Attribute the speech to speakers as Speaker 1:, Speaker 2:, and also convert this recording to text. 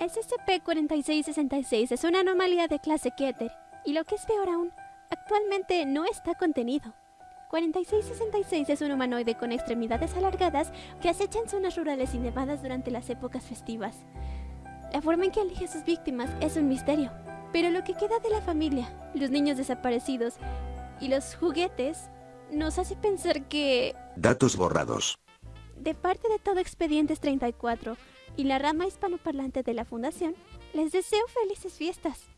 Speaker 1: SCP-4666 es una anomalía de clase Keter, y lo que es peor aún, actualmente no está contenido. 4666 es un humanoide con extremidades alargadas que acecha en zonas rurales y nevadas durante las épocas festivas. La forma en que elige a sus víctimas es un misterio, pero lo que queda de la familia, los niños desaparecidos y los juguetes nos hace pensar que...
Speaker 2: Datos borrados.
Speaker 1: De parte de todo Expedientes 34 y la rama hispanoparlante de la Fundación, les deseo felices fiestas.